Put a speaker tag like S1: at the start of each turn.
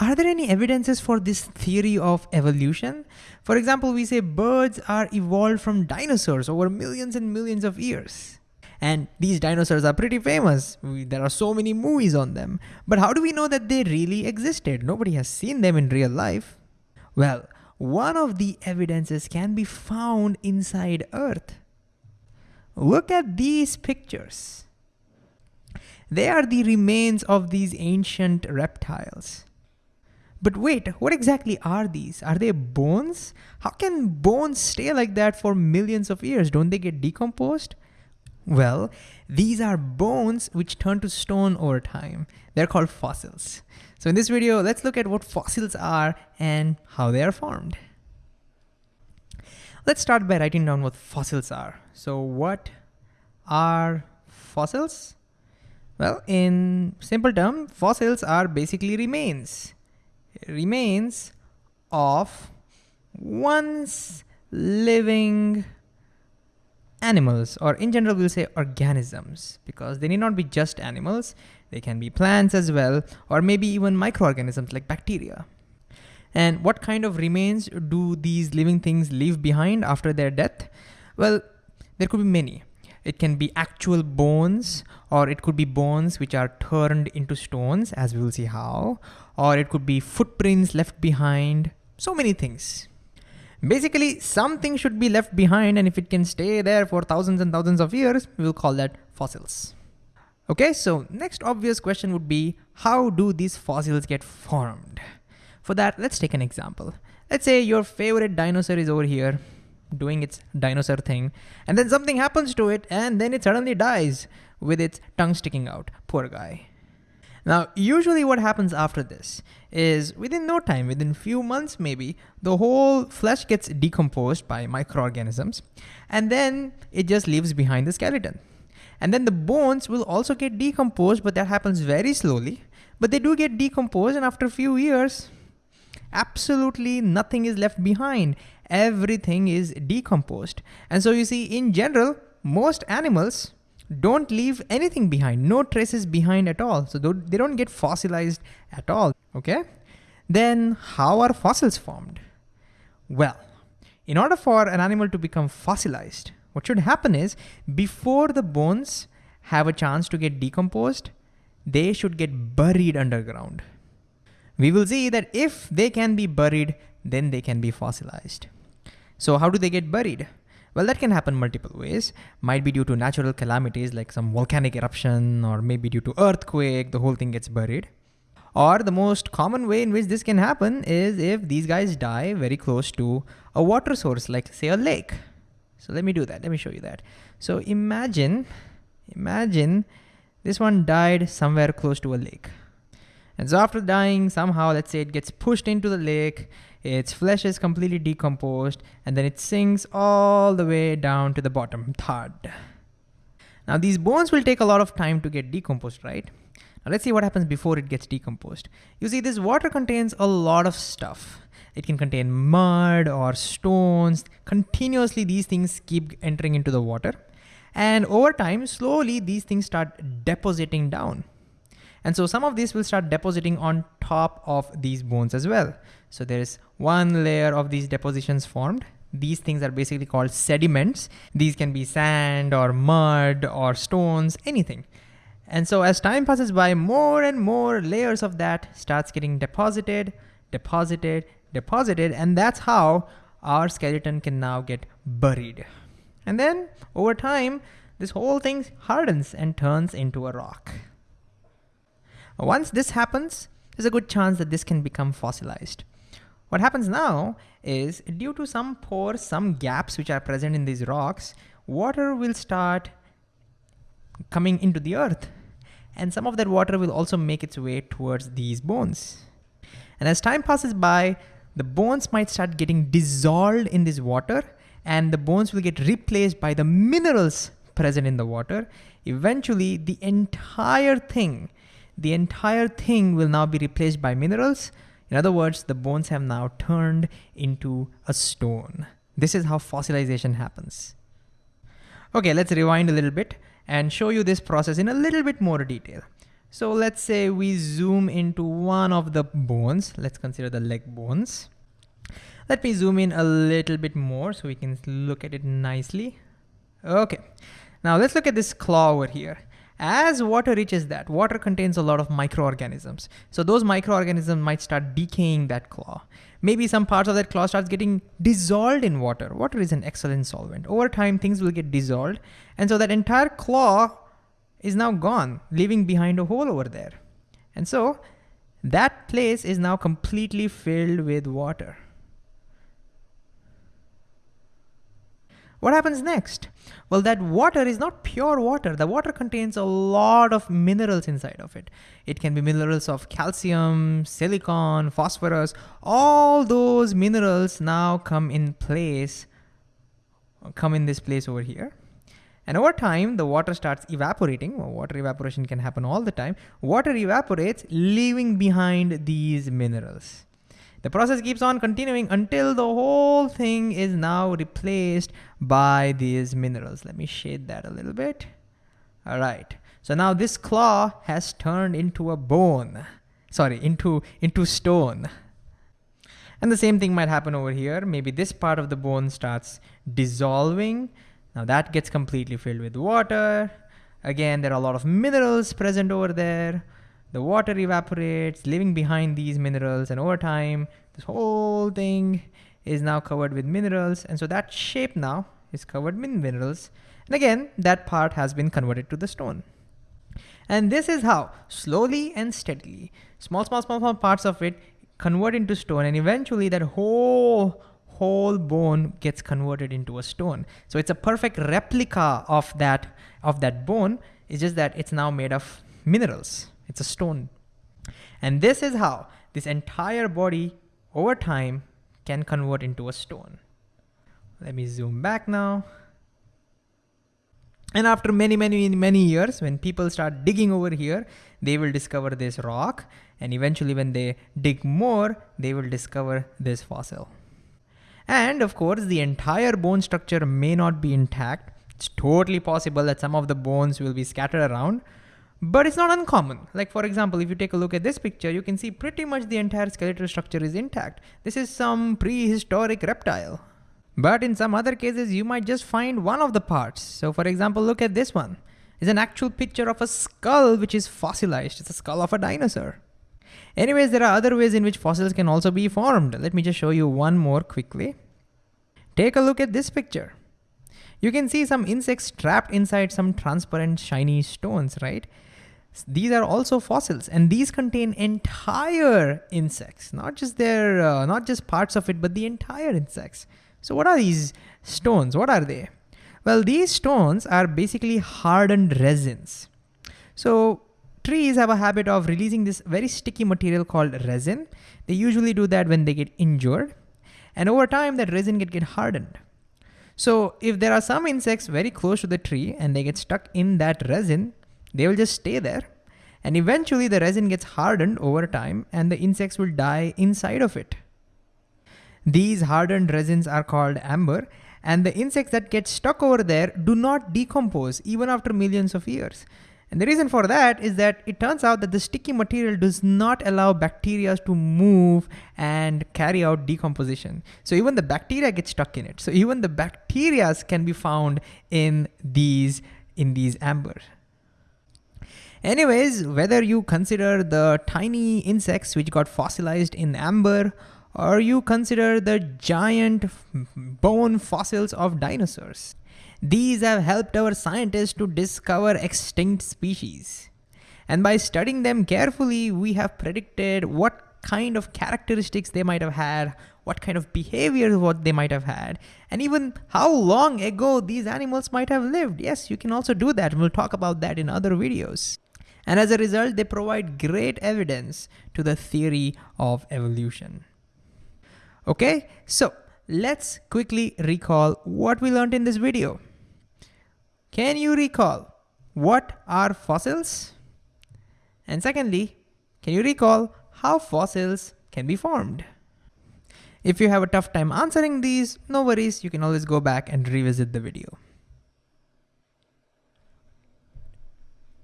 S1: Are there any evidences for this theory of evolution? For example, we say birds are evolved from dinosaurs over millions and millions of years. And these dinosaurs are pretty famous. We, there are so many movies on them. But how do we know that they really existed? Nobody has seen them in real life. Well, one of the evidences can be found inside Earth. Look at these pictures. They are the remains of these ancient reptiles. But wait, what exactly are these? Are they bones? How can bones stay like that for millions of years? Don't they get decomposed? Well, these are bones which turn to stone over time. They're called fossils. So in this video, let's look at what fossils are and how they are formed. Let's start by writing down what fossils are. So what are fossils? Well, in simple term, fossils are basically remains. Remains of once living animals, or in general, we'll say organisms, because they need not be just animals. They can be plants as well, or maybe even microorganisms like bacteria. And what kind of remains do these living things leave behind after their death? Well, there could be many. It can be actual bones, or it could be bones which are turned into stones, as we will see how, or it could be footprints left behind, so many things. Basically, something should be left behind and if it can stay there for thousands and thousands of years, we'll call that fossils. Okay, so next obvious question would be, how do these fossils get formed? For that, let's take an example. Let's say your favorite dinosaur is over here doing its dinosaur thing, and then something happens to it, and then it suddenly dies with its tongue sticking out. Poor guy. Now, usually what happens after this is within no time, within few months maybe, the whole flesh gets decomposed by microorganisms and then it just leaves behind the skeleton. And then the bones will also get decomposed, but that happens very slowly. But they do get decomposed and after a few years, absolutely nothing is left behind. Everything is decomposed. And so you see, in general, most animals don't leave anything behind, no traces behind at all. So they don't get fossilized at all, okay? Then how are fossils formed? Well, in order for an animal to become fossilized, what should happen is before the bones have a chance to get decomposed, they should get buried underground. We will see that if they can be buried, then they can be fossilized. So how do they get buried? Well, that can happen multiple ways. Might be due to natural calamities like some volcanic eruption or maybe due to earthquake, the whole thing gets buried. Or the most common way in which this can happen is if these guys die very close to a water source, like say a lake. So let me do that, let me show you that. So imagine, imagine this one died somewhere close to a lake. And so after dying, somehow, let's say it gets pushed into the lake its flesh is completely decomposed, and then it sinks all the way down to the bottom, thud. Now these bones will take a lot of time to get decomposed, right? Now let's see what happens before it gets decomposed. You see this water contains a lot of stuff. It can contain mud or stones. Continuously these things keep entering into the water. And over time, slowly these things start depositing down. And so some of these will start depositing on top of these bones as well. So there's one layer of these depositions formed. These things are basically called sediments. These can be sand or mud or stones, anything. And so as time passes by, more and more layers of that starts getting deposited, deposited, deposited, and that's how our skeleton can now get buried. And then over time, this whole thing hardens and turns into a rock. Once this happens, there's a good chance that this can become fossilized. What happens now is due to some pores, some gaps which are present in these rocks, water will start coming into the earth. And some of that water will also make its way towards these bones. And as time passes by, the bones might start getting dissolved in this water and the bones will get replaced by the minerals present in the water. Eventually, the entire thing, the entire thing will now be replaced by minerals in other words, the bones have now turned into a stone. This is how fossilization happens. Okay, let's rewind a little bit and show you this process in a little bit more detail. So let's say we zoom into one of the bones. Let's consider the leg bones. Let me zoom in a little bit more so we can look at it nicely. Okay, now let's look at this claw over here. As water reaches that, water contains a lot of microorganisms. So those microorganisms might start decaying that claw. Maybe some parts of that claw starts getting dissolved in water. Water is an excellent solvent. Over time, things will get dissolved. And so that entire claw is now gone, leaving behind a hole over there. And so that place is now completely filled with water. What happens next? Well, that water is not pure water. The water contains a lot of minerals inside of it. It can be minerals of calcium, silicon, phosphorus. All those minerals now come in place, come in this place over here. And over time, the water starts evaporating. Well, water evaporation can happen all the time. Water evaporates, leaving behind these minerals. The process keeps on continuing until the whole thing is now replaced by these minerals. Let me shade that a little bit. All right. So now this claw has turned into a bone. Sorry, into, into stone. And the same thing might happen over here. Maybe this part of the bone starts dissolving. Now that gets completely filled with water. Again, there are a lot of minerals present over there the water evaporates, leaving behind these minerals. And over time, this whole thing is now covered with minerals. And so that shape now is covered with minerals. And again, that part has been converted to the stone. And this is how slowly and steadily, small, small, small, small parts of it convert into stone. And eventually that whole whole bone gets converted into a stone. So it's a perfect replica of that, of that bone. It's just that it's now made of minerals. It's a stone. And this is how this entire body over time can convert into a stone. Let me zoom back now. And after many, many, many years, when people start digging over here, they will discover this rock. And eventually when they dig more, they will discover this fossil. And of course, the entire bone structure may not be intact. It's totally possible that some of the bones will be scattered around, but it's not uncommon. Like for example, if you take a look at this picture, you can see pretty much the entire skeletal structure is intact. This is some prehistoric reptile. But in some other cases, you might just find one of the parts. So for example, look at this one. It's an actual picture of a skull which is fossilized. It's a skull of a dinosaur. Anyways, there are other ways in which fossils can also be formed. Let me just show you one more quickly. Take a look at this picture. You can see some insects trapped inside some transparent shiny stones, right? These are also fossils and these contain entire insects, not just their, uh, not just parts of it, but the entire insects. So what are these stones? What are they? Well, these stones are basically hardened resins. So trees have a habit of releasing this very sticky material called resin. They usually do that when they get injured. And over time, that resin get, get hardened. So if there are some insects very close to the tree and they get stuck in that resin, they will just stay there. And eventually the resin gets hardened over time and the insects will die inside of it. These hardened resins are called amber and the insects that get stuck over there do not decompose even after millions of years. And the reason for that is that it turns out that the sticky material does not allow bacteria to move and carry out decomposition. So even the bacteria get stuck in it. So even the bacteria can be found in these, in these amber. Anyways, whether you consider the tiny insects which got fossilized in amber, or you consider the giant bone fossils of dinosaurs, these have helped our scientists to discover extinct species. And by studying them carefully, we have predicted what kind of characteristics they might have had, what kind of behavior what they might have had, and even how long ago these animals might have lived. Yes, you can also do that. We'll talk about that in other videos. And as a result, they provide great evidence to the theory of evolution. Okay, so let's quickly recall what we learned in this video. Can you recall what are fossils? And secondly, can you recall how fossils can be formed? If you have a tough time answering these, no worries, you can always go back and revisit the video.